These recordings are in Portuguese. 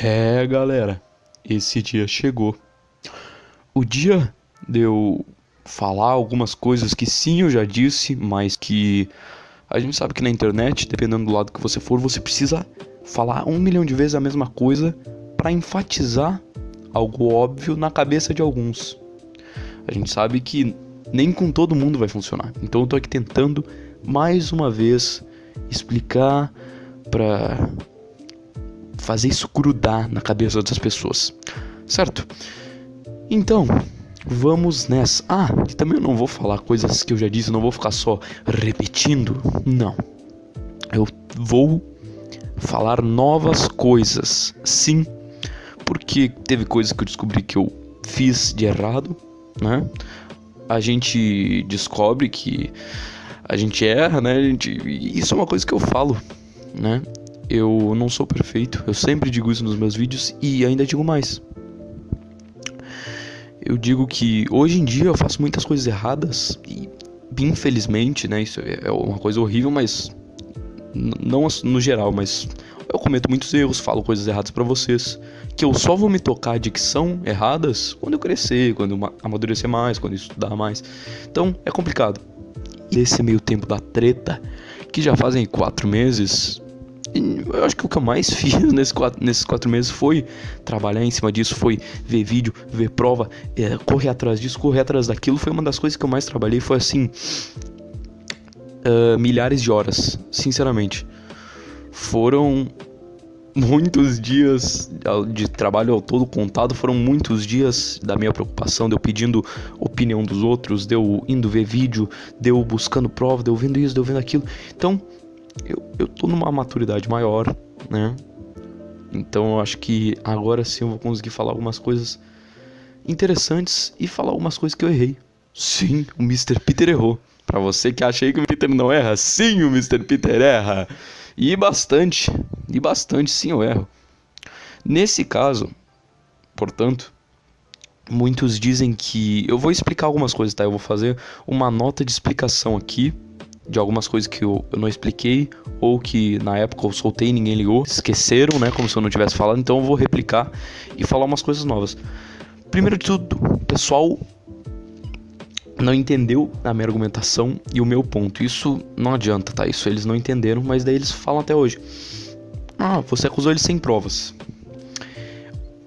É, galera, esse dia chegou. O dia de eu falar algumas coisas que sim eu já disse, mas que a gente sabe que na internet, dependendo do lado que você for, você precisa falar um milhão de vezes a mesma coisa para enfatizar algo óbvio na cabeça de alguns. A gente sabe que nem com todo mundo vai funcionar. Então eu tô aqui tentando mais uma vez explicar para fazer isso grudar na cabeça das pessoas. Certo? Então, vamos nessa. Ah, e também eu não vou falar coisas que eu já disse, não vou ficar só repetindo. Não. Eu vou falar novas coisas. Sim, porque teve coisas que eu descobri que eu fiz de errado, né? A gente descobre que a gente erra, né? A gente... Isso é uma coisa que eu falo, né? Eu não sou perfeito, eu sempre digo isso nos meus vídeos e ainda digo mais. Eu digo que hoje em dia eu faço muitas coisas erradas e infelizmente, né, isso é uma coisa horrível, mas não no geral, mas eu cometo muitos erros, falo coisas erradas para vocês, que eu só vou me tocar de que são erradas quando eu crescer, quando eu amadurecer mais, quando eu estudar mais. Então, é complicado. E esse meio tempo da treta, que já fazem quatro meses, eu acho que o que eu mais fiz nesses quatro, nesses quatro meses foi trabalhar em cima disso, foi ver vídeo, ver prova, é, correr atrás disso, correr atrás daquilo. Foi uma das coisas que eu mais trabalhei. Foi assim, uh, milhares de horas, sinceramente. Foram muitos dias de trabalho ao todo contado, foram muitos dias da minha preocupação, de eu pedindo opinião dos outros, de eu indo ver vídeo, de eu buscando prova, de eu vendo isso, de eu vendo aquilo. Então, eu, eu tô numa maturidade maior, né? Então eu acho que agora sim eu vou conseguir falar algumas coisas interessantes e falar algumas coisas que eu errei. Sim, o Mr. Peter errou. Para você que acha aí que o Peter não erra, sim, o Mr. Peter erra. E bastante, e bastante sim eu erro. Nesse caso, portanto, muitos dizem que eu vou explicar algumas coisas, tá? Eu vou fazer uma nota de explicação aqui de algumas coisas que eu, eu, não expliquei ou que na época eu soltei e ninguém ligou, esqueceram, né, como se eu não tivesse falado, então eu vou replicar e falar umas coisas novas. Primeiro de tudo, o pessoal não entendeu a minha argumentação e o meu ponto. Isso não adianta, tá? Isso eles não entenderam, mas daí eles falam até hoje. Ah, você acusou ele sem provas.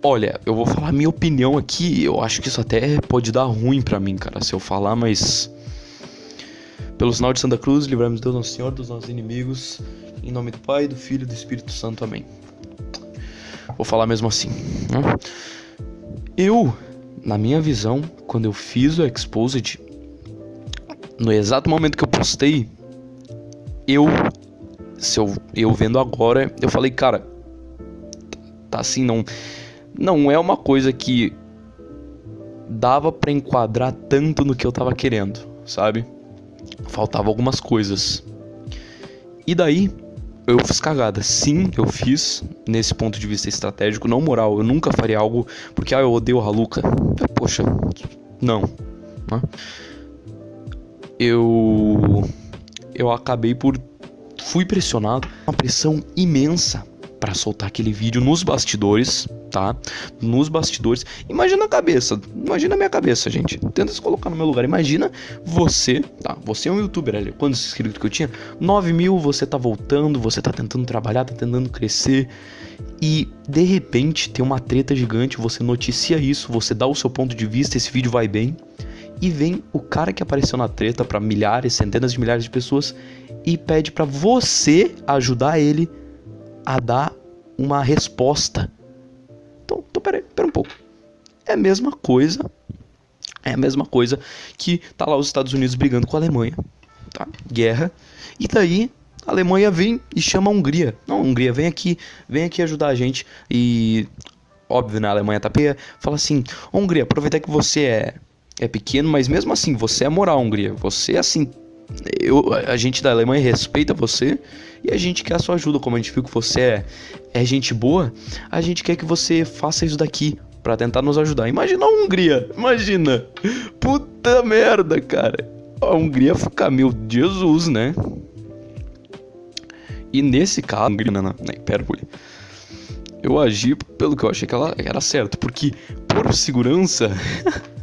Olha, eu vou falar minha opinião aqui. Eu acho que isso até pode dar ruim para mim, cara, se eu falar, mas pelo sinal de Santa Cruz, livramos Deus Nosso Senhor dos nossos inimigos. Em nome do Pai, do Filho e do Espírito Santo. Amém. Vou falar mesmo assim. Né? Eu, na minha visão, quando eu fiz o Exposed, no exato momento que eu postei, eu, se eu, eu vendo agora, eu falei, cara, tá assim, não, não é uma coisa que dava para enquadrar tanto no que eu tava querendo, sabe? Faltava algumas coisas. E daí eu fiz cagada. Sim, eu fiz nesse ponto de vista estratégico, não moral. Eu nunca faria algo porque ah, eu odeio o Haluka. Poxa, não. Né? Eu eu acabei por fui pressionado, uma pressão imensa para soltar aquele vídeo nos bastidores, tá? Nos bastidores. Imagina a cabeça, imagina a minha cabeça, gente. Tenta se colocar no meu lugar. Imagina você, tá? Você é um youtuber ali. Quantos inscritos que eu tinha? 9 mil, você tá voltando, você tá tentando trabalhar, tá tentando crescer. E de repente tem uma treta gigante, você noticia isso, você dá o seu ponto de vista, esse vídeo vai bem. E vem o cara que apareceu na treta para milhares, centenas de milhares de pessoas e pede para você ajudar ele a dar uma resposta. Então, então pera, um pouco. É a mesma coisa. É a mesma coisa que tá lá os Estados Unidos brigando com a Alemanha, tá? Guerra. E daí a Alemanha vem e chama a Hungria. Não, a Hungria vem aqui, vem aqui ajudar a gente e óbvio, né, a Alemanha tá peia, fala assim: "Hungria, aproveita que você é é pequeno, mas mesmo assim você é moral, Hungria. Você assim eu, a gente da Alemanha respeita você e a gente quer a sua ajuda. Como a gente viu que você é, é gente boa, a gente quer que você faça isso daqui para tentar nos ajudar. Imagina a Hungria, imagina. Puta merda, cara. A Hungria fica, meu Jesus, né? E nesse caso, Hungria, não, não, não, hipérbole. eu agi pelo que eu achei que ela era certo, porque por segurança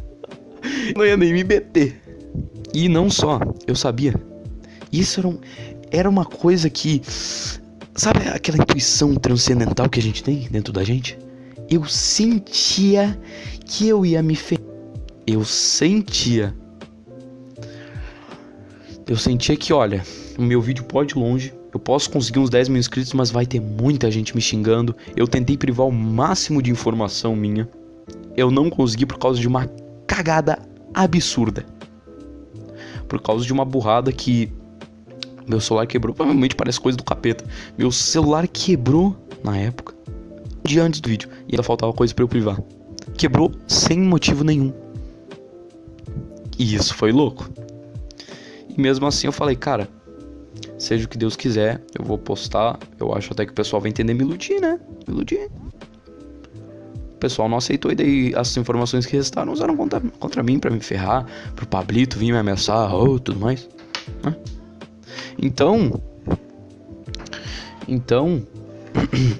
não ia nem me meter. E não só, eu sabia. Isso era, um, era uma coisa que. Sabe aquela intuição transcendental que a gente tem dentro da gente? Eu sentia que eu ia me ferrar. Eu sentia. Eu sentia que, olha, o meu vídeo pode ir longe, eu posso conseguir uns 10 mil inscritos, mas vai ter muita gente me xingando. Eu tentei privar o máximo de informação minha. Eu não consegui por causa de uma cagada absurda. Por causa de uma burrada que meu celular quebrou. Provavelmente parece coisa do capeta. Meu celular quebrou na época. De antes do vídeo. E ainda faltava coisa para eu privar. Quebrou sem motivo nenhum. E isso foi louco. E mesmo assim eu falei, cara, seja o que Deus quiser, eu vou postar. Eu acho até que o pessoal vai entender me iludir, né? Me iludir. Pessoal não aceitou e daí as informações que restaram usaram contra, contra mim para me ferrar, pro Pablito vir me ameaçar, ou oh, tudo mais. Né? Então. Então.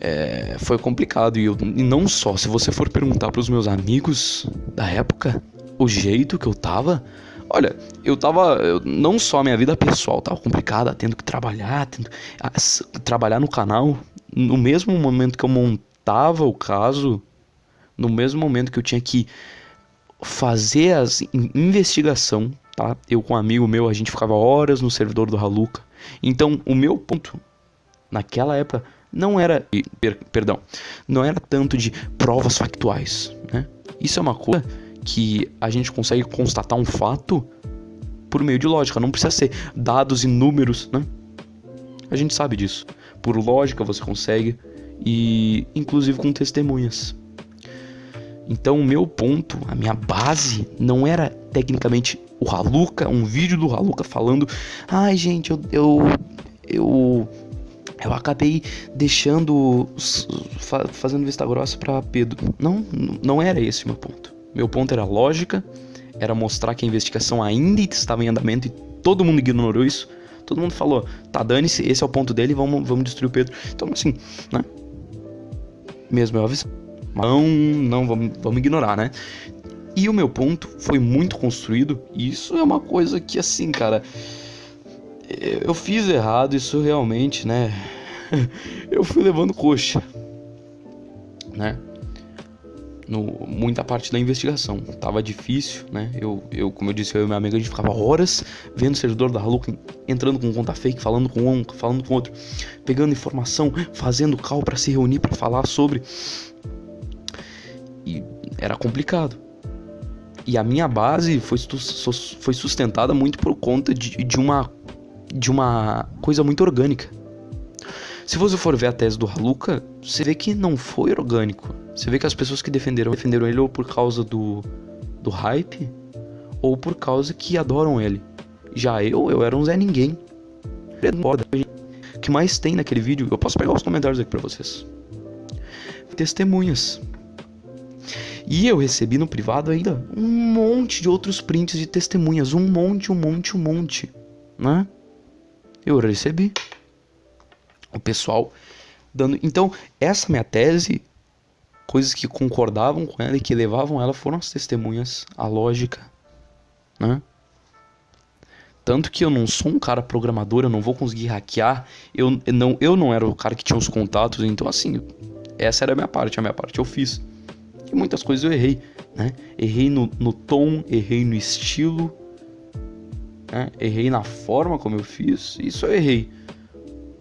é, foi complicado. E, eu, e não só, se você for perguntar pros meus amigos da época, o jeito que eu tava. Olha, eu tava. Eu, não só a minha vida pessoal tava complicada, tendo que trabalhar, tendo a, trabalhar no canal. No mesmo momento que eu montava o caso, no mesmo momento que eu tinha que fazer as investigação tá? Eu com um amigo meu, a gente ficava horas no servidor do Haluka. Então, o meu ponto naquela época não era, per, perdão, não era tanto de provas factuais, né? Isso é uma coisa que a gente consegue constatar um fato por meio de lógica, não precisa ser dados e números, né? A gente sabe disso. Por lógica você consegue e inclusive com testemunhas. Então, o meu ponto, a minha base, não era tecnicamente o Haluka, um vídeo do Haluka falando: ai, gente, eu, eu, eu, eu acabei deixando, fazendo vista grossa para Pedro. Não, não era esse o meu ponto. Meu ponto era lógica, era mostrar que a investigação ainda estava em andamento e todo mundo ignorou isso. Todo mundo falou, tá, dane-se, esse é o ponto dele, vamos, vamos destruir o Pedro. Então, assim, né? Mesmo eu avisando não, não, vamos, vamos ignorar, né? E o meu ponto foi muito construído, e isso é uma coisa que, assim, cara, eu fiz errado, isso realmente, né? eu fui levando coxa, né? No, muita parte da investigação. Tava difícil, né? Eu, eu, como eu disse, eu e meu amigo, a gente ficava horas vendo o servidor da Haluca entrando com conta fake, falando com um, falando com outro, pegando informação, fazendo call para se reunir para falar sobre e era complicado. E a minha base foi, foi sustentada muito por conta de, de, uma, de uma coisa muito orgânica. Se você for ver a tese do Haluka, você vê que não foi orgânico. Você vê que as pessoas que defenderam, defenderam ele ou por causa do, do hype, ou por causa que adoram ele. Já eu, eu era um Zé Ninguém. O que mais tem naquele vídeo? Eu posso pegar os comentários aqui pra vocês. Testemunhas. E eu recebi no privado ainda um monte de outros prints de testemunhas, um monte, um monte, um monte, né? Eu recebi. O pessoal dando. Então, essa minha tese, coisas que concordavam com ela e que levavam ela foram as testemunhas, a lógica, né? Tanto que eu não sou um cara programador, eu não vou conseguir hackear. Eu não, eu não era o cara que tinha os contatos, então assim, essa era a minha parte, a minha parte eu fiz. E muitas coisas eu errei, né? Errei no, no tom, errei no estilo, né? errei na forma como eu fiz, isso eu errei.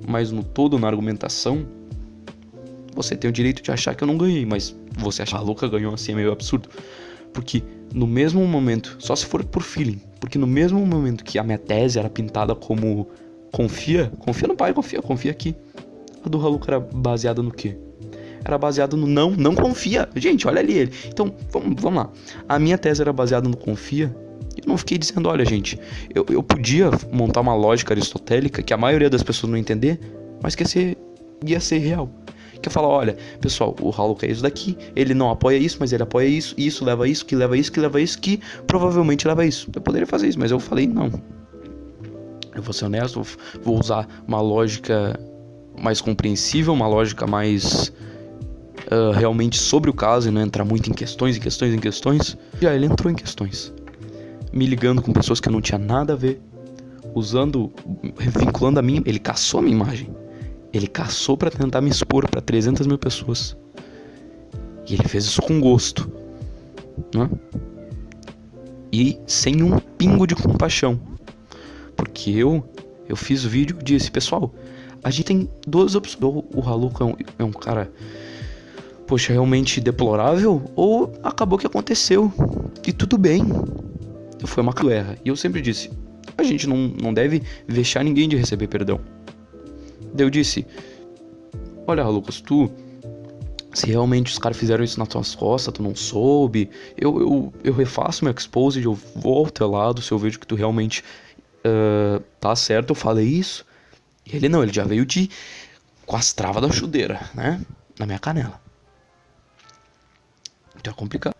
Mas no todo, na argumentação, você tem o direito de achar que eu não ganhei, mas você achar que louca ganhou assim é meio absurdo. Porque no mesmo momento, só se for por feeling, porque no mesmo momento que a minha tese era pintada como confia, confia no pai, confia, confia aqui. A do Haluka era baseada no quê? era baseado no não, não confia. Gente, olha ali ele. Então, vamos, vamos lá. A minha tese era baseada no confia. Eu não fiquei dizendo, olha, gente, eu, eu podia montar uma lógica aristotélica que a maioria das pessoas não entender, mas que ia ser, ia ser real. Que eu falar, olha, pessoal, o Hollow é isso daqui, ele não apoia isso, mas ele apoia isso, isso leva a isso, que leva a isso, que leva a isso, que provavelmente leva a isso. Eu poderia fazer isso, mas eu falei, não. Eu vou ser honesto, vou usar uma lógica mais compreensível, uma lógica mais uh, realmente sobre o caso e não entrar muito em questões, em questões, em questões. Já ele entrou em questões, me ligando com pessoas que eu não tinha nada a ver, usando, vinculando a mim, ele caçou a minha imagem. Ele caçou para tentar me expor para 300 mil pessoas. E ele fez isso com gosto, né? E sem um pingo de compaixão, porque eu eu fiz o vídeo e disse, pessoal, a gente tem duas opções. O Haluka é um, é um cara, poxa, realmente deplorável, ou acabou que aconteceu. E tudo bem. Foi uma guerra. E eu sempre disse, a gente não, não deve vexar ninguém de receber perdão. Daí eu disse, olha, Lucas, tu se realmente os caras fizeram isso nas tuas costas, tu não soube, eu, eu, eu refaço meu expose, eu volto ao teu lado se eu vejo que tu realmente uh, tá certo, eu falei isso. E ele não, ele já veio de com as travas da chudeira, né? Na minha canela. Então é complicado.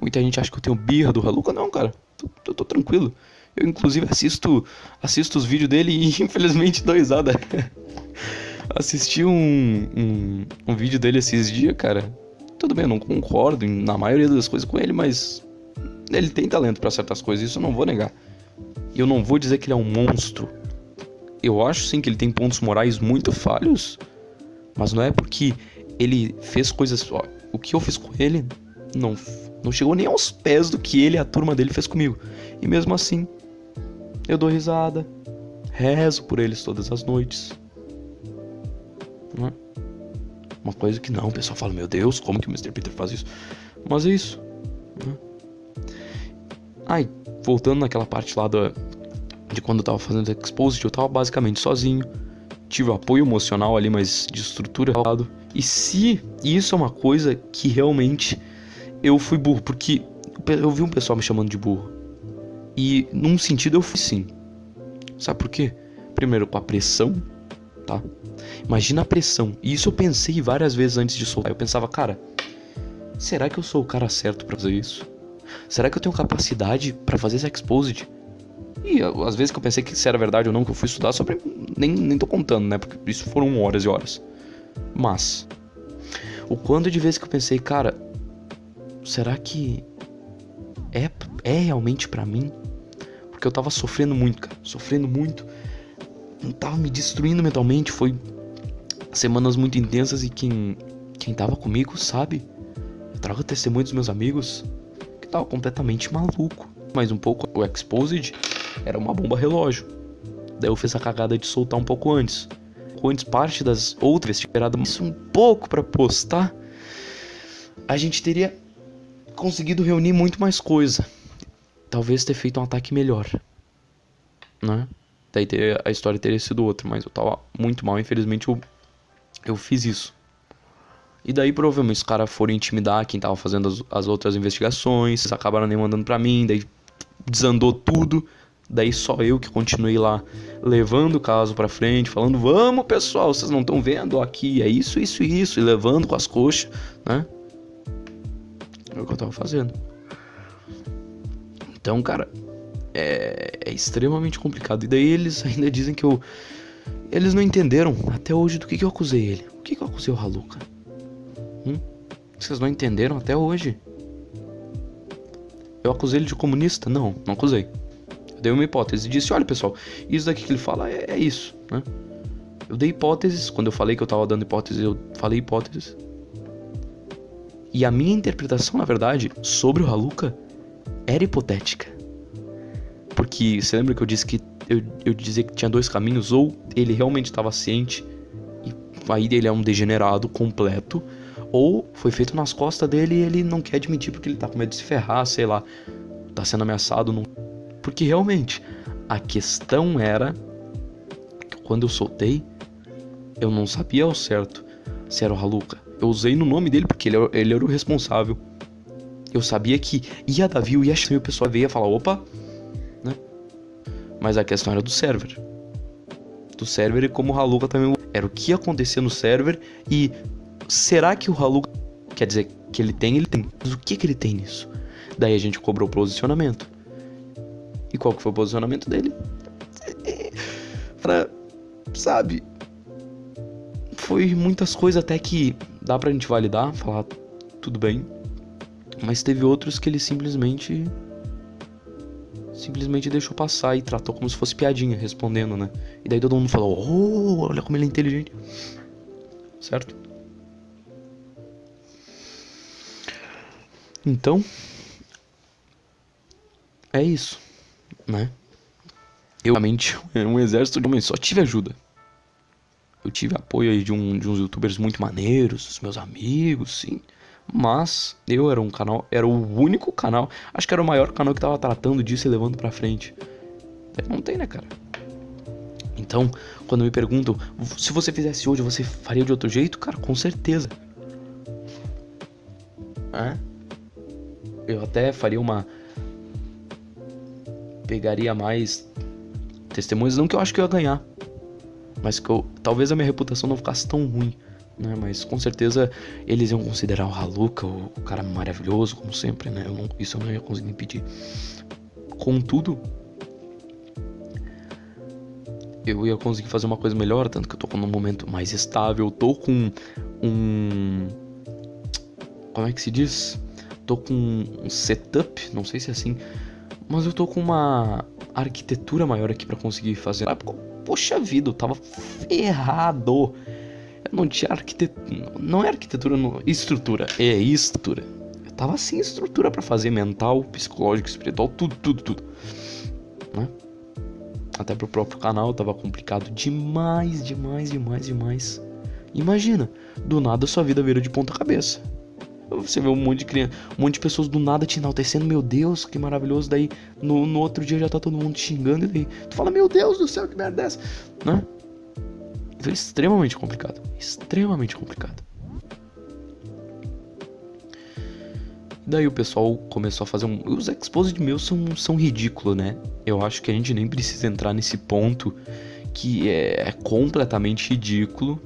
Muita gente acha que eu tenho birra do Haluca. Não, cara. Eu tô, tô, tranquilo. Eu, inclusive, assisto assisto os vídeos dele e, infelizmente, dou risada. Assisti um, um, um vídeo dele esses dias, cara. Tudo bem, eu não concordo na maioria das coisas com ele, mas ele tem talento para certas coisas, isso eu não vou negar. Eu não vou dizer que ele é um monstro. Eu acho sim que ele tem pontos morais muito falhos, mas não é porque ele fez coisas. Ó, o que eu fiz com ele não, não chegou nem aos pés do que ele e a turma dele fez comigo. E mesmo assim, eu dou risada, rezo por eles todas as noites. Né? Uma coisa que não, o pessoal fala, meu Deus, como que o Mr. Peter faz isso? Mas é isso. Né? Ai, voltando naquela parte lá da, de quando eu tava fazendo Exposed, eu tava basicamente sozinho. Tive apoio emocional ali, mas de estrutura. E se isso é uma coisa que realmente eu fui burro, porque eu vi um pessoal me chamando de burro. E num sentido eu fui sim. Sabe por quê? Primeiro, com a pressão, tá? Imagina a pressão. E isso eu pensei várias vezes antes de soltar. Eu pensava, cara, será que eu sou o cara certo para fazer isso? Será que eu tenho capacidade para fazer esse exposed? E às vezes que eu pensei que se era verdade ou não, que eu fui estudar sobre. Nem, nem tô contando, né? Porque isso foram horas e horas. Mas. O quanto de vezes que eu pensei, cara. Será que. É, é realmente para mim? Porque eu tava sofrendo muito, cara. Sofrendo muito. Não tava me destruindo mentalmente. Foi semanas muito intensas e quem. Quem tava comigo sabe. Eu trago testemunho dos meus amigos. Que tava completamente maluco. Mais um pouco o Exposed era uma bomba relógio. Daí eu fiz a cagada de soltar um pouco antes. Antes, parte das outras esperado isso um pouco para postar, a gente teria conseguido reunir muito mais coisa. Talvez ter feito um ataque melhor. Né? Daí ter, a história teria sido outra, mas eu tava muito mal, infelizmente eu, eu fiz isso. E daí provavelmente os caras foram intimidar quem tava fazendo as, as outras investigações, acabaram nem mandando pra mim, daí desandou tudo. Daí só eu que continuei lá levando o caso para frente, falando: "Vamos, pessoal, vocês não estão vendo aqui, é isso, isso isso", e levando com as coxas, né? É o que eu tava fazendo. Então, cara, é, é extremamente complicado. E daí eles ainda dizem que eu eles não entenderam até hoje do que, que eu acusei ele. O que, que eu acusei o Haluka? Hum? Vocês não entenderam até hoje? Eu acusei ele de comunista? Não, não acusei. Eu dei uma hipótese e disse: olha pessoal, isso daqui que ele fala é, é isso, né? Eu dei hipóteses, quando eu falei que eu tava dando hipóteses, eu falei hipóteses. E a minha interpretação, na verdade, sobre o Haluka era hipotética. Porque você lembra que eu disse que eu, eu dizia que tinha dois caminhos, ou ele realmente estava ciente e aí ele é um degenerado completo, ou foi feito nas costas dele e ele não quer admitir porque ele tá com medo de se ferrar, sei lá, tá sendo ameaçado, não porque realmente, a questão era que quando eu soltei, eu não sabia ao certo se era o Haluka. Eu usei no nome dele porque ele, ele era o responsável. Eu sabia que ia dar view, ia chamar o pessoal veio falar, opa, né? Mas a questão era do server. Do server e como o Haluka também era o que acontecia no server e será que o Haluka quer dizer que ele tem, ele tem. Mas o que que ele tem nisso? Daí a gente cobrou posicionamento. E qual que foi o posicionamento dele? Pra, sabe? foi muitas coisas até que dá pra gente validar, falar tudo bem. Mas teve outros que ele simplesmente simplesmente deixou passar e tratou como se fosse piadinha, respondendo, né? E daí todo mundo falou: "Oh, olha como ele é inteligente". Certo? Então, é isso, né? Eu realmente um exército de homens só tive ajuda. Eu tive apoio aí de, um, de uns youtubers muito maneiros, os meus amigos, sim. Mas eu era um canal, era o único canal, acho que era o maior canal que tava tratando disso e levando pra frente. Não tem, né, cara? Então, quando me perguntam, se você fizesse hoje, você faria de outro jeito? Cara, com certeza. Eu até faria uma. Pegaria mais testemunhas, não que eu acho que eu ia ganhar, mas que eu, talvez a minha reputação não ficasse tão ruim, né? Mas com certeza eles iam considerar o Haluka o, cara maravilhoso, como sempre, né? Eu não, isso eu não ia conseguir impedir. Contudo, eu ia conseguir fazer uma coisa melhor, tanto que eu tô num momento mais estável, tô com um. Como é que se diz? Tô com um setup, não sei se é assim, mas eu tô com uma arquitetura maior aqui para conseguir fazer. Poxa vida, eu tava ferrado. Eu não tinha arquitetura. Não é arquitetura, não. Estrutura. É estrutura. Eu tava sem estrutura para fazer mental, psicológico, espiritual, tudo, tudo, tudo. Né? Até pro próprio canal tava complicado demais, demais, demais, demais. Imagina, do nada sua vida vira de ponta cabeça. Você vê um monte de criança, um monte de pessoas do nada te enaltecendo, meu Deus, que maravilhoso. Daí no, no outro dia já tá todo mundo te xingando e daí tu fala, meu Deus do céu, que merda é essa? Né? Então é extremamente complicado. Extremamente complicado. Daí o pessoal começou a fazer um. Os exposed meus são, são ridículos, né? Eu acho que a gente nem precisa entrar nesse ponto que é, é completamente ridículo.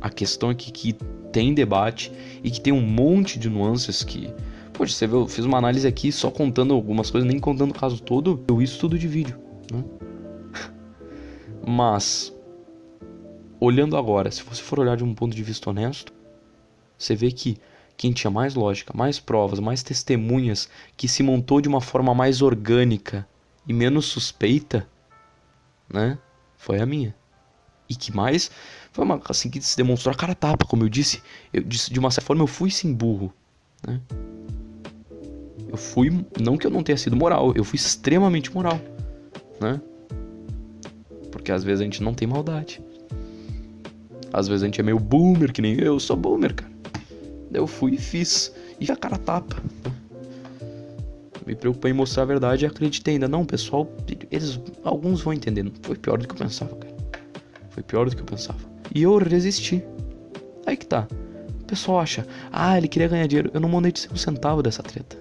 A questão é que, que tem debate e que tem um monte de nuances que. Poxa, você viu, eu fiz uma análise aqui só contando algumas coisas, nem contando o caso todo, eu isso tudo de vídeo, né? Mas, olhando agora, se você for olhar de um ponto de vista honesto, você vê que quem tinha mais lógica, mais provas, mais testemunhas, que se montou de uma forma mais orgânica e menos suspeita, né? Foi a minha. E que mais foi uma assim que se demonstrou a cara tapa, como eu disse. Eu disse de uma certa forma eu fui sim burro, né? Eu fui, não que eu não tenha sido moral, eu fui extremamente moral, né? Porque às vezes a gente não tem maldade. Às vezes a gente é meio boomer, que nem eu, eu sou boomer, cara. Eu fui e fiz. E a cara tapa. Me preocupei em mostrar a verdade e acreditei ainda. Não, pessoal, eles. Alguns vão entender. Foi pior do que eu pensava, cara. Foi pior do que eu pensava. E eu resisti. Aí que tá. O pessoal acha, ah, ele queria ganhar dinheiro. Eu não monetizei um centavo dessa treta.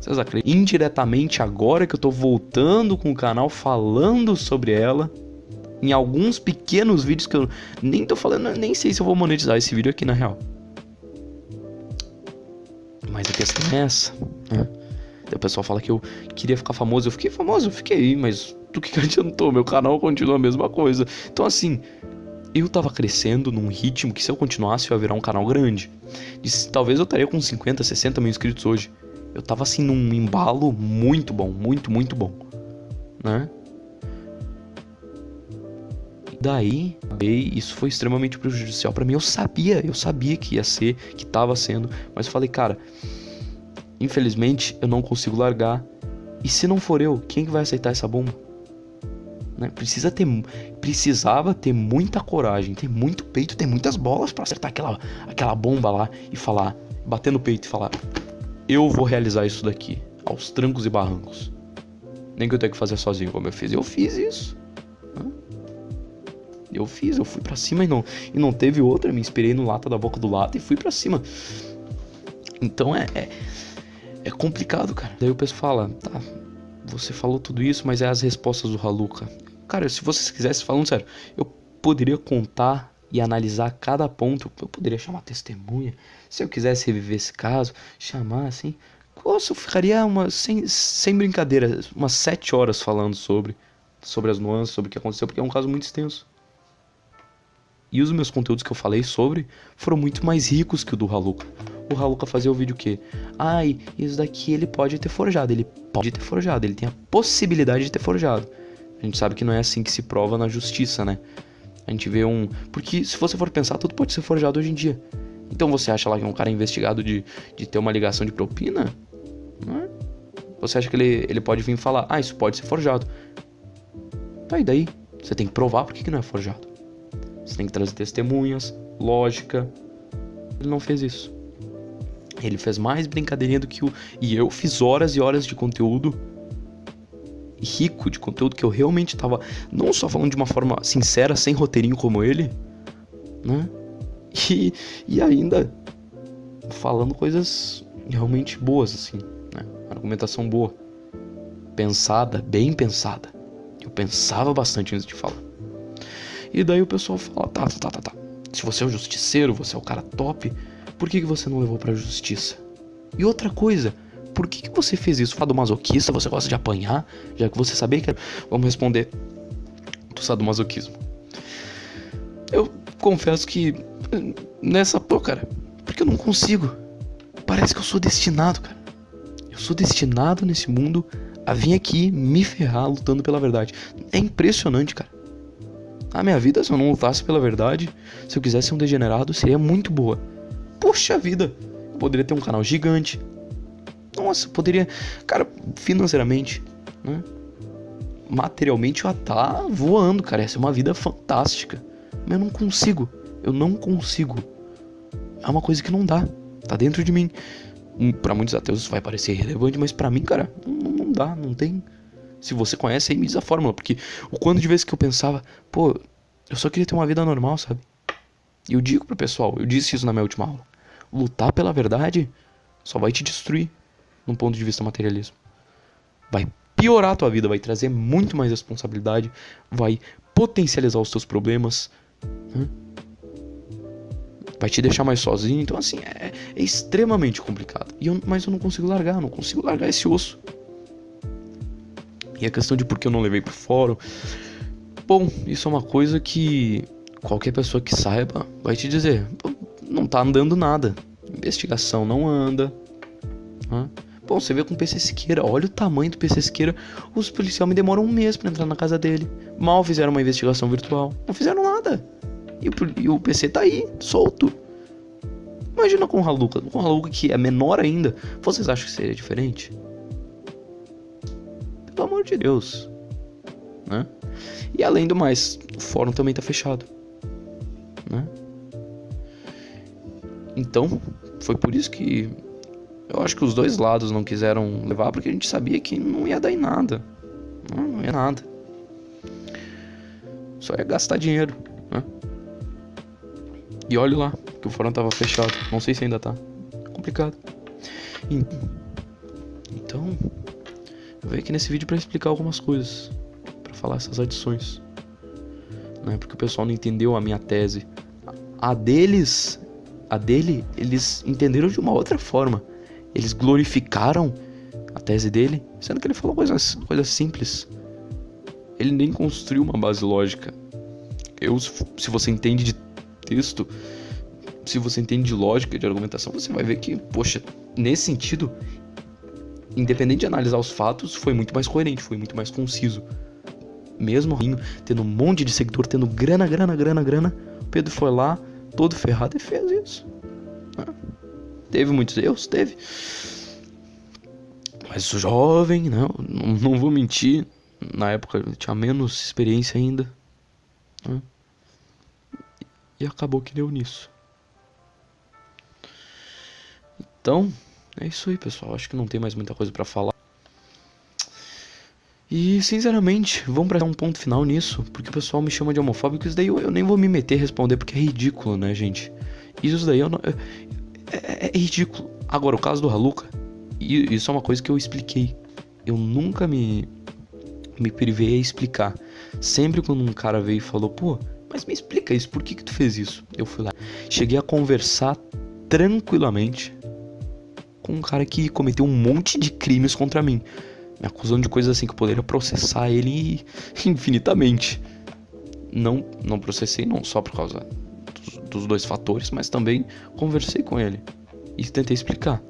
Vocês acreditam? Indiretamente, agora que eu tô voltando com o canal falando sobre ela, em alguns pequenos vídeos que eu nem tô falando, nem sei se eu vou monetizar esse vídeo aqui na real. Mas a questão é essa, né? o pessoal fala que eu queria ficar famoso. Eu fiquei famoso, eu fiquei, mas do que adiantou? Meu canal continua a mesma coisa. Então, assim, eu tava crescendo num ritmo que se eu continuasse eu ia virar um canal grande. Talvez eu estaria com 50, 60 mil inscritos hoje. Eu tava assim num embalo muito bom, muito, muito bom. Né? Daí, isso foi extremamente prejudicial para mim. Eu sabia, eu sabia que ia ser, que tava sendo, mas falei, cara, infelizmente eu não consigo largar. E se não for eu, quem que vai aceitar essa bomba? Né? Precisa ter, precisava ter muita coragem, ter muito peito, ter muitas bolas para acertar aquela, aquela bomba lá e falar, bater no peito e falar: Eu vou realizar isso daqui, aos trancos e barrancos. Nem que eu tenha que fazer sozinho como eu fiz. Eu fiz isso. Eu fiz, eu fui para cima e não, e não teve outra. Me inspirei no lata da boca do lata e fui para cima. Então é, é, é complicado, cara. Daí o pessoal fala: Tá, você falou tudo isso, mas é as respostas do Haluka. Cara, se vocês quisessem, falando sério, eu poderia contar e analisar cada ponto. Eu poderia chamar testemunha. Se eu quisesse reviver esse caso, chamar assim. Nossa, eu ficaria uma, sem, sem brincadeira, umas sete horas falando sobre, sobre as nuances, sobre o que aconteceu, porque é um caso muito extenso. E os meus conteúdos que eu falei sobre foram muito mais ricos que o do Haluka. O Haluka fazia o vídeo que, ai, isso daqui ele pode ter forjado, ele pode ter forjado, ele tem a possibilidade de ter forjado. A gente sabe que não é assim que se prova na justiça, né? A gente vê um. Porque se você for pensar, tudo pode ser forjado hoje em dia. Então você acha lá que um cara é investigado de, de ter uma ligação de propina? É? Você acha que ele, ele pode vir falar, ah, isso pode ser forjado. Tá, e daí? Você tem que provar por que, que não é forjado. Você tem que trazer testemunhas, lógica. Ele não fez isso. Ele fez mais brincadeirinha do que o. E eu fiz horas e horas de conteúdo rico de conteúdo que eu realmente tava não só falando de uma forma sincera, sem roteirinho como ele, né? E, e ainda falando coisas realmente boas, assim, né? Argumentação boa. Pensada, bem pensada. Eu pensava bastante antes de falar. E daí o pessoal fala, tá, tá, tá, tá. Se você é o justiceiro, você é o cara top, por que, que você não levou pra justiça? E outra coisa, por que, que você fez isso? Sadomasoquista, você gosta de apanhar, já que você sabia que. Vamos responder do sadomasoquismo. Eu confesso que. Nessa. Pô, cara, porque eu não consigo. Parece que eu sou destinado, cara. Eu sou destinado nesse mundo a vir aqui me ferrar lutando pela verdade. É impressionante, cara. A minha vida, se eu não lutasse pela verdade, se eu quisesse ser um degenerado, seria muito boa. Puxa vida! Poderia ter um canal gigante, nossa, poderia. Cara, financeiramente, né? Materialmente eu ia tá voando, cara. Essa é uma vida fantástica. Mas eu não consigo. Eu não consigo. É uma coisa que não dá. Tá dentro de mim. Para muitos ateus isso vai parecer irrelevante, mas para mim, cara, não, não dá, não tem. Se você conhece, aí me diz a fórmula. Porque o quanto de vezes que eu pensava, pô, eu só queria ter uma vida normal, sabe? E eu digo pro pessoal, eu disse isso na minha última aula. Lutar pela verdade só vai te destruir num ponto de vista materialismo. Vai piorar a tua vida, vai trazer muito mais responsabilidade, vai potencializar os teus problemas, né? vai te deixar mais sozinho. Então, assim, é, é extremamente complicado. E eu, mas eu não consigo largar, não consigo largar esse osso. E a questão de por que eu não levei pro fórum. Bom, isso é uma coisa que qualquer pessoa que saiba vai te dizer: não tá andando nada. Investigação não anda. Bom, você vê com o PC Siqueira, olha o tamanho do PC Siqueira. Os policiais me demoram um mês para entrar na casa dele. Mal fizeram uma investigação virtual. Não fizeram nada. E o, e o PC tá aí, solto. Imagina com o Haluka. Com o Haluka que é menor ainda. Vocês acham que seria diferente? Pelo amor de Deus. Né? E além do mais, o fórum também tá fechado. Né? Então, foi por isso que eu acho que os dois lados não quiseram levar porque a gente sabia que não ia dar em nada. Não, não ia nada. Só ia gastar dinheiro, né? E olha lá, que o fórum tava fechado. Não sei se ainda tá. complicado. Então, eu venho aqui nesse vídeo para explicar algumas coisas. para falar essas adições. Né? Porque o pessoal não entendeu a minha tese. A deles, a dele, eles entenderam de uma outra forma. Eles glorificaram a tese dele, sendo que ele falou coisas, coisas simples. Ele nem construiu uma base lógica. Eu, se você entende de texto, se você entende de lógica, de argumentação, você vai ver que, poxa, nesse sentido, independente de analisar os fatos, foi muito mais coerente, foi muito mais conciso. Mesmo tendo um monte de seguidor, tendo grana, grana, grana, grana, Pedro foi lá, todo ferrado e fez isso. Teve muitos erros? Teve. Mas jovem, não, não vou mentir. Na época tinha menos experiência ainda. Né? E acabou que deu nisso. Então, é isso aí, pessoal. Acho que não tem mais muita coisa para falar. E, sinceramente, vamos pra dar um ponto final nisso, porque o pessoal me chama de homofóbico. Isso daí eu, eu nem vou me meter a responder, porque é ridículo, né, gente? Isso daí eu não. Eu, é, é, ridículo. Agora, o caso do Haluka, isso é uma coisa que eu expliquei. Eu nunca me, me privei a explicar. Sempre quando um cara veio e falou, pô, mas me explica isso, por que, que tu fez isso? Eu fui lá. Cheguei a conversar tranquilamente com um cara que cometeu um monte de crimes contra mim. Me acusando de coisas assim que eu poderia processar ele infinitamente. Não, não processei não só por causa dos dois fatores, mas também conversei com ele e tentei explicar.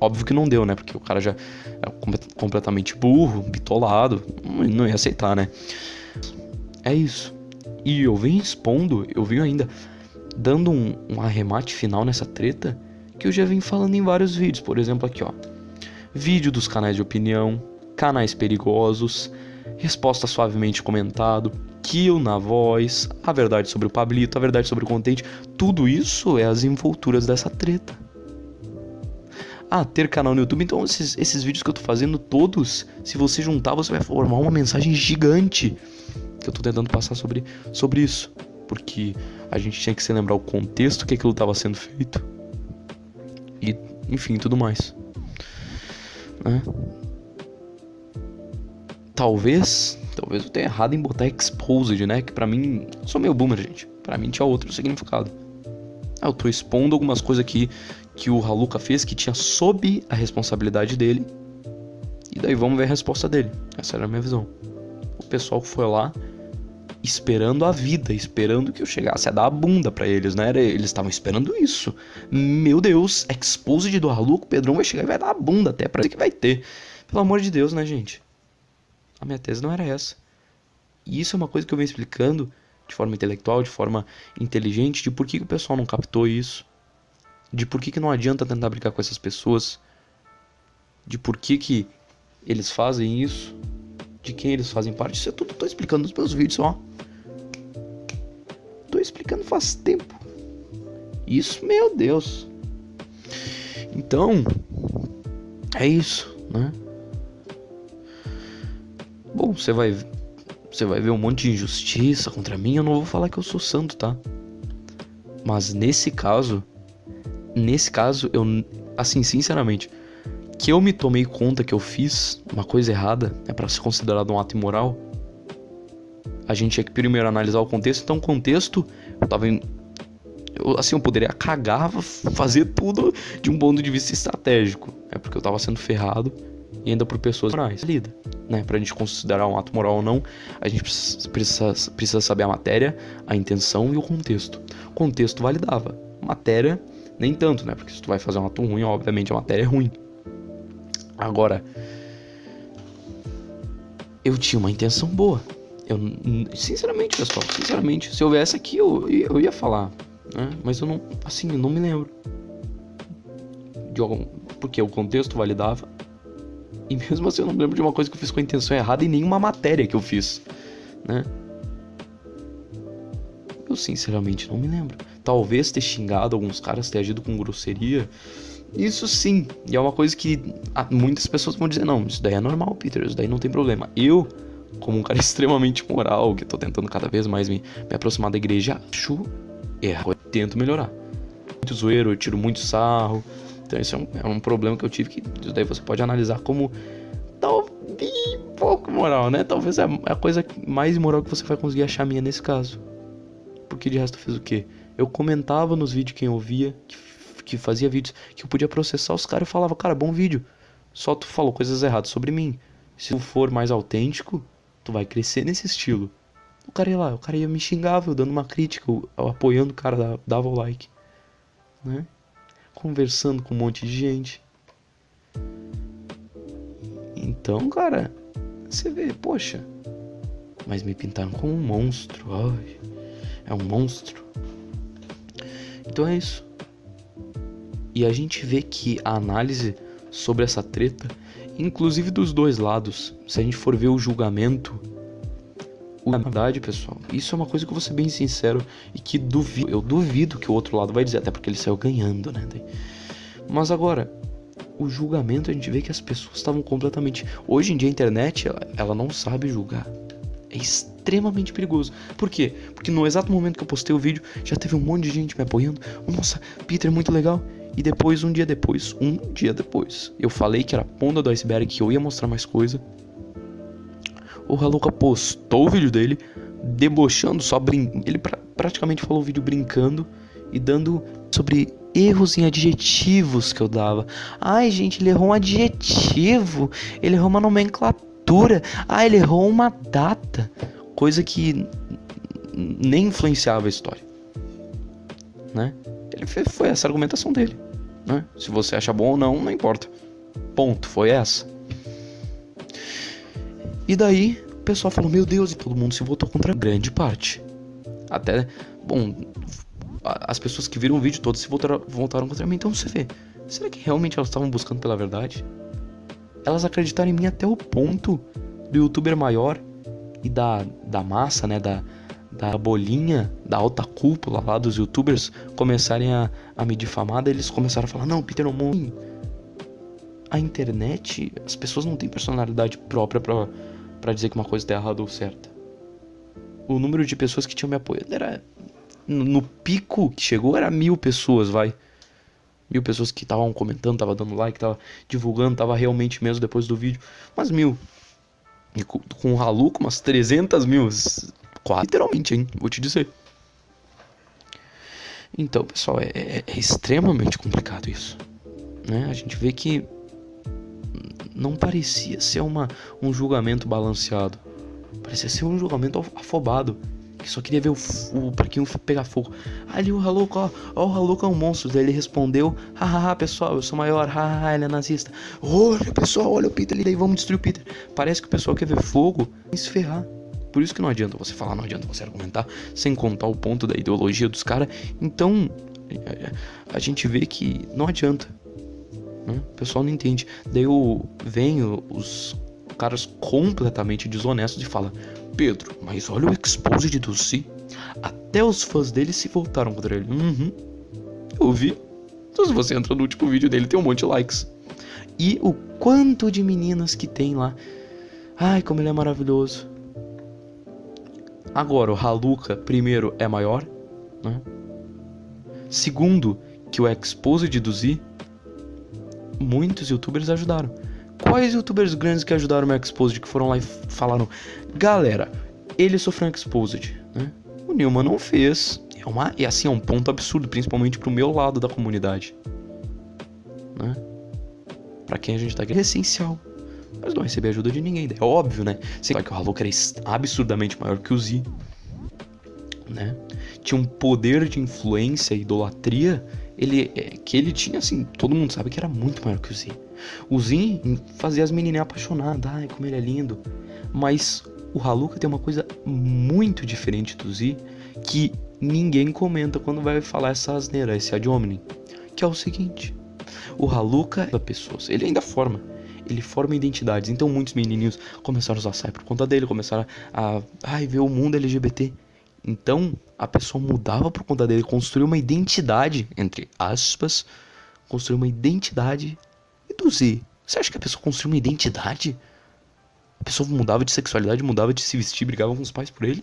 Óbvio que não deu, né? Porque o cara já é completamente burro, bitolado, não ia aceitar, né? É isso. E eu venho expondo, eu venho ainda dando um, um arremate final nessa treta que eu já vim falando em vários vídeos. Por exemplo, aqui ó. Vídeo dos canais de opinião, canais perigosos, resposta suavemente comentado, kill na voz, a verdade sobre o Pablito, a verdade sobre o contente. Tudo isso é as envolturas dessa treta ah, ter canal no YouTube. Então, esses, esses vídeos que eu tô fazendo, todos, se você juntar, você vai formar uma mensagem gigante que eu tô tentando passar sobre, sobre isso. Porque a gente tinha que se lembrar o contexto que aquilo estava sendo feito. E, enfim, tudo mais. Né? Talvez, talvez eu tenha errado em botar exposed, né? Que pra mim, sou meio boomer, gente. Pra mim tinha outro significado. Ah, eu tô expondo algumas coisas aqui que o Haluka fez que tinha sob a responsabilidade dele. E daí vamos ver a resposta dele. Essa era a minha visão. O pessoal foi lá esperando a vida, esperando que eu chegasse a dar a bunda para eles, né? Eles estavam esperando isso. Meu Deus, exposed do Haluka, o Pedrão vai chegar e vai dar a bunda até pra que vai ter. Pelo amor de Deus, né, gente? A minha tese não era essa. E isso é uma coisa que eu venho explicando de forma intelectual, de forma inteligente, de por que, que o pessoal não captou isso de por que, que não adianta tentar brincar com essas pessoas, de por que, que eles fazem isso, de quem eles fazem parte. Isso é tudo tô explicando nos meus vídeos, ó. Tô explicando faz tempo. Isso, meu Deus. Então, é isso, né? Bom, você vai você vai ver um monte de injustiça contra mim, eu não vou falar que eu sou santo, tá? Mas nesse caso, nesse caso, eu, assim, sinceramente, que eu me tomei conta que eu fiz uma coisa errada, é para ser considerado um ato imoral, a gente tinha que primeiro analisar o contexto. Então, o contexto, eu tava em, eu, assim, eu poderia cagar, fazer tudo de um ponto de vista estratégico. É porque eu tava sendo ferrado e ainda por pessoas morais. Lida, né? Pra gente considerar um ato moral ou não, a gente precisa, precisa, precisa saber a matéria, a intenção e o contexto. O contexto validava. Matéria nem tanto, né? Porque se tu vai fazer um ato ruim, obviamente a matéria é ruim. Agora, eu tinha uma intenção boa. Eu, sinceramente, pessoal, sinceramente, se houvesse aqui, eu, eu ia falar, né? Mas eu não, assim, eu não me lembro. De algum, porque o contexto validava. E mesmo assim eu não lembro de uma coisa que eu fiz com a intenção errada em nenhuma matéria que eu fiz, né? Eu sinceramente não me lembro talvez ter xingado alguns caras, ter agido com grosseria. Isso sim, e é uma coisa que muitas pessoas vão dizer: não, isso daí é normal, Peter, isso daí não tem problema. Eu, como um cara extremamente moral, que tô tentando cada vez mais me, me aproximar da igreja, acho errado, eu tento melhorar. Muito zoeiro, eu tiro muito sarro, então isso é um, é um problema que eu tive que isso daí você pode analisar como talvez pouco moral, né? Talvez é a coisa mais moral que você vai conseguir achar minha nesse caso. Porque de resto eu fiz o quê? eu comentava nos vídeos quem ouvia, que, que fazia vídeos, que eu podia processar os caras e falava, cara, bom vídeo. Só tu falou coisas erradas sobre mim. Se tu for mais autêntico, tu vai crescer nesse estilo. O cara ia lá, o cara ia me xingava, eu dando uma crítica, eu, apoiando o cara, dava o like. Né? Conversando com um monte de gente. Então, cara, você vê, poxa, mas me pintaram como um monstro. Ai, é um monstro. Então é isso. E a gente vê que a análise sobre essa treta, inclusive dos dois lados, se a gente for ver o julgamento, na verdade, pessoal, isso é uma coisa que eu vou ser bem sincero e que duvido, eu duvido que o outro lado vai dizer, até porque ele saiu ganhando, né? Mas agora, o julgamento a gente vê que as pessoas estavam completamente. Hoje em dia a internet ela, ela não sabe julgar. É extremamente perigoso. Por quê? Porque no exato momento que eu postei o vídeo, já teve um monte de gente me apoiando. Nossa, Peter, muito legal. E depois, um dia depois, um dia depois, eu falei que era a ponta do iceberg, que eu ia mostrar mais coisa. O Haluka postou o vídeo dele, debochando, só brin... Ele pra... praticamente falou o vídeo brincando e dando sobre erros em adjetivos que eu dava. Ai, gente, ele errou um adjetivo, ele errou uma nomenclatura. Ah, ele errou uma data. Coisa que nem influenciava a história. né? Ele fez, foi essa a argumentação dele, né? Se você acha bom ou não, não importa. Ponto, foi essa. E daí, o pessoal falou: Meu Deus, e todo mundo se votou contra grande parte. Até, bom, as pessoas que viram o vídeo todos se voltaram, voltaram contra mim. Então você vê, será que realmente elas estavam buscando pela verdade? Elas acreditaram em mim até o ponto do youtuber maior e da, da massa, né? Da, da bolinha, da alta cúpula lá dos youtubers começarem a, a me difamar. Daí eles começaram a falar: Não, Peter Omon, a internet, as pessoas não têm personalidade própria pra dizer que uma coisa tá errada ou certa. O número de pessoas que tinham me apoiado era no, pico que chegou era mil pessoas, vai. Mil pessoas que estavam comentando, tava dando like, tava divulgando, tava realmente mesmo depois do vídeo. Mas mil. E com, com o Haluco, umas 300 mil. Literalmente, hein? Vou te dizer. Então, pessoal, é, é, é extremamente complicado isso. Né? A gente vê que não parecia ser uma, um julgamento balanceado. Parecia ser um julgamento afobado que só queria ver o, o parquinho pegar fogo. Ali o Haluco, ó, ó, o Haluco é um monstro. Daí ele respondeu: hahaha, pessoal, eu sou maior, hahaha, ele é nazista. Olha, pessoal, olha o Peter ali, daí vamos destruir o Peter. Parece que o pessoal quer ver fogo e se ferrar. Por isso que não adianta você falar, não adianta você argumentar, sem contar o ponto da ideologia dos caras. Então, a gente vê que não adianta. Né? O pessoal não entende. Daí eu, vem os caras completamente desonestos e fala: Pedro, mas olha o exposed do Si. Até os fãs dele se voltaram contra ele. Uhum. Eu vi. Então se você entra no último vídeo dele, tem um monte de likes. E o quanto de meninas que tem lá. Ai, como ele é maravilhoso. Agora, o Haluka, primeiro, é maior. Né? Segundo, que o exposed do Z, muitos youtubers ajudaram. Quais youtubers grandes que ajudaram o Exposed, que foram lá e falaram, galera, ele sofreu um Exposed, né? O Nilman não fez. É uma, e assim, é um ponto absurdo, principalmente pro meu lado da comunidade. Né? Pra quem a gente tá aqui é essencial. Mas não receber ajuda de ninguém, é óbvio, né? Só que o Hallow era absurdamente maior que o Z. Né? Tinha um poder de influência e idolatria ele, é, que ele tinha, assim, todo mundo sabe que era muito maior que o Z. O Zin fazia as menininhas apaixonadas, ai como ele é lindo. Mas o Haluka tem uma coisa muito diferente do Z que ninguém comenta quando vai falar essa asneira, esse ad hominem. Que é o seguinte: o Haluka é pessoas, ele ainda forma. Ele forma identidades. Então muitos menininhos começaram a usar sai por conta dele, começaram a, a ver o mundo LGBT. Então a pessoa mudava por conta dele, construiu uma identidade, entre aspas, construiu uma identidade reduzir. Você acha que a pessoa construiu uma identidade? A pessoa mudava de sexualidade, mudava de se vestir, brigava com os pais por ele?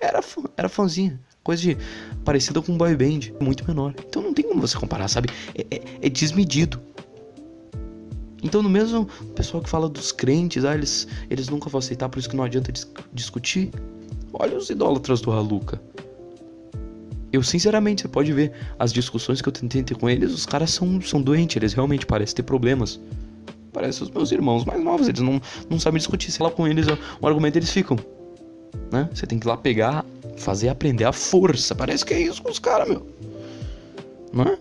Era fã, era fãzinha. Coisa de parecida com um boy band, muito menor. Então não tem como você comparar, sabe? É, é, é desmedido. Então, no mesmo pessoal que fala dos crentes, ah, eles, eles nunca vão aceitar, por isso que não adianta dis discutir. Olha os idólatras do Haluca. Eu, sinceramente, você pode ver as discussões que eu tentei ter com eles, os caras são, são doentes, eles realmente parecem ter problemas. Parecem os meus irmãos mais novos, eles não, não sabem discutir. Sei lá com eles, o argumento eles ficam. Né? Você tem que ir lá pegar, fazer aprender a força. Parece que é isso com os caras, meu. Né?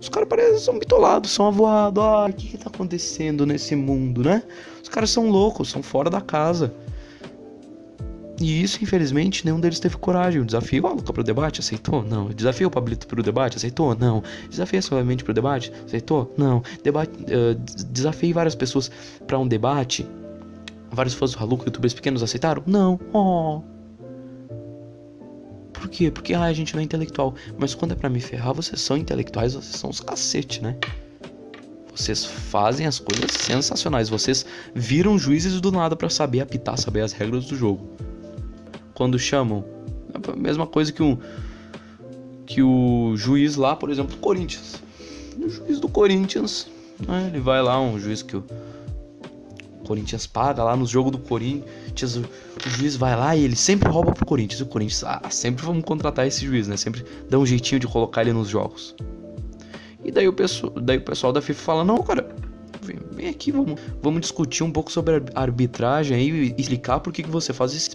Os caras parecem são bitolados, são avoados. Ah, o que, que tá acontecendo nesse mundo, né? Os caras são loucos, são fora da casa. E isso, infelizmente, nenhum deles teve coragem. O desafio a Luca pro debate, aceitou? Não. Desafio o Pablito pro debate, aceitou? Não. Desafio suavemente pro debate, aceitou? Não. Debate, uh, desafiei várias pessoas para um debate. Vários fãs do Haluca, youtubers pequenos, aceitaram? Não. Oh. Por quê? Porque ah, a gente não é intelectual. Mas quando é para me ferrar, vocês são intelectuais, vocês são os cacete, né? Vocês fazem as coisas sensacionais. Vocês viram juízes do nada para saber apitar, saber as regras do jogo quando chamam. É a mesma coisa que um que o juiz lá, por exemplo, do Corinthians. O juiz do Corinthians, né, ele vai lá, um juiz que o Corinthians paga lá no jogo do Corinthians, o, o, juiz vai lá e ele sempre rouba pro Corinthians. O Corinthians, ah, sempre vamos contratar esse juiz, né? Sempre dá um jeitinho de colocar ele nos jogos. E daí o pessoal, daí o pessoal da FIFA fala: "Não, cara, vem, vem aqui, vamos, vamos discutir um pouco sobre a arbitragem aí e explicar por que, que você faz isso.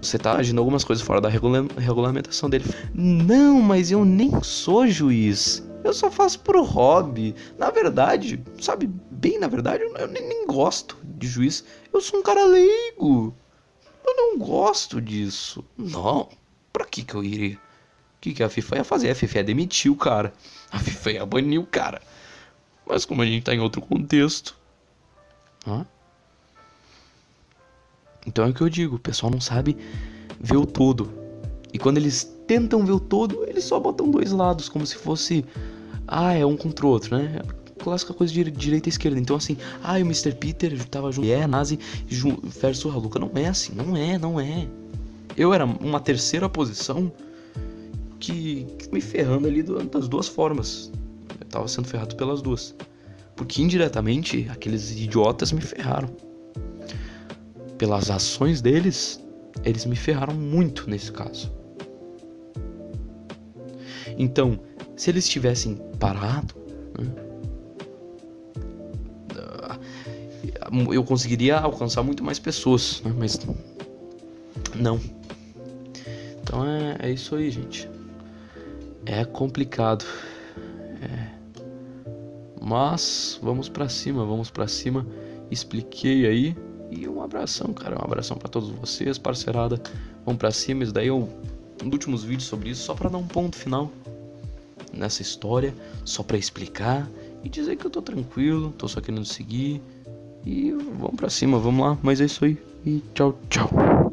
Você tá agindo algumas coisas fora da regula regulamentação dele. Não, mas eu nem sou juiz. Eu só faço pro hobby. Na verdade, sabe, bem na verdade, eu nem, nem gosto de juiz. Eu sou um cara leigo. Eu não gosto disso. Não. Pra que que eu iria? O que, que a FIFA ia fazer? A FIFA ia demitir o cara. A FIFA ia banir o cara. Mas como a gente tá em outro contexto. Hã? Então é o que eu digo, o pessoal não sabe ver o todo. E quando eles tentam ver o todo, eles só botam dois lados, como se fosse. Ah, é um contra o outro, né? Clássica coisa de direita e esquerda. Então, assim, ah, o Mr. Peter tava junto. É, Nazi versus Haluka. Não é assim, não é, não é. Eu era uma terceira posição que, que me ferrando ali das duas formas. Eu tava sendo ferrado pelas duas. Porque indiretamente aqueles idiotas me ferraram. Pelas ações deles, eles me ferraram muito nesse caso. Então, se eles tivessem parado, né, eu conseguiria alcançar muito mais pessoas, né, mas não. Então é, é isso aí, gente. É complicado. É. Mas vamos para cima, vamos para cima. Expliquei aí e um abração, cara, um abração para todos vocês, parcerada. Vamos para cima, isso daí é um, dos últimos vídeos sobre isso, só para dar um ponto final nessa história, só para explicar e dizer que eu tô tranquilo, tô só querendo seguir e vamos para cima, vamos lá. Mas é isso aí e tchau, tchau.